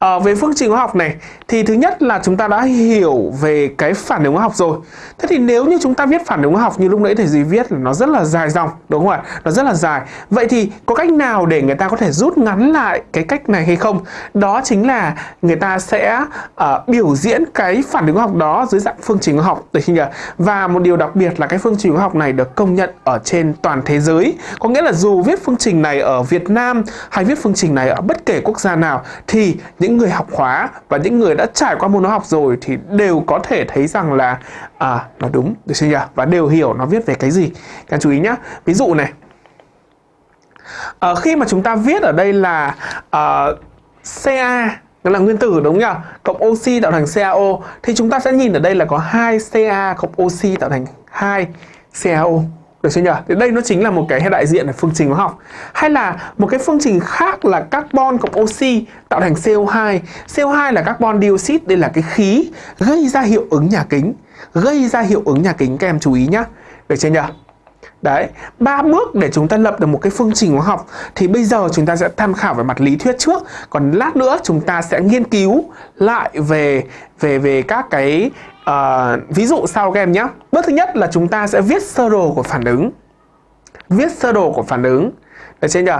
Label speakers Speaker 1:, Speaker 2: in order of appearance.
Speaker 1: à, về phương trình hóa học này thì thứ nhất là chúng ta đã hiểu về cái phản ứng hóa học rồi. Thế thì nếu như chúng ta viết phản ứng hóa học như lúc nãy thầy gì viết là nó rất là dài dòng đúng không ạ? Nó rất là dài. Vậy thì có cách nào để người ta có thể rút ngắn lại cái cách này hay không? Đó chính là người ta sẽ uh, biểu diễn cái phản ứng hóa học đó dưới dạng phương trình hóa học. Được không nhỉ? Và một điều đặc biệt là cái phương trình hóa học này được công nhận ở trên toàn thế giới. Có nghĩa là dù viết phương trình này ở Việt Nam hay viết phương trình này ở bất kể quốc gia nào thì những những người học hóa và những người đã trải qua môn hóa học rồi thì đều có thể thấy rằng là à, nó đúng được chưa nhỉ? Và đều hiểu nó viết về cái gì. Các chú ý nhé ví dụ này. À, khi mà chúng ta viết ở đây là à, Ca đó là nguyên tử đúng không nhỉ? Cộng oxy tạo thành CaO thì chúng ta sẽ nhìn ở đây là có hai Ca cộng oxy tạo thành hai CaO. Được chưa nhỉ? Thì đây nó chính là một cái đại diện là phương trình hóa học. Hay là một cái phương trình khác là carbon cộng oxy tạo thành CO2. CO2 là carbon dioxide, đây là cái khí gây ra hiệu ứng nhà kính. Gây ra hiệu ứng nhà kính các em chú ý nhá. Được chưa nhỉ? Đấy, ba bước để chúng ta lập được một cái phương trình hóa học thì bây giờ chúng ta sẽ tham khảo về mặt lý thuyết trước, còn lát nữa chúng ta sẽ nghiên cứu lại về về về các cái uh, ví dụ sau các em nhé. Bước thứ nhất là chúng ta sẽ viết sơ đồ của phản ứng. Viết sơ đồ của phản ứng. Được chưa nhỉ?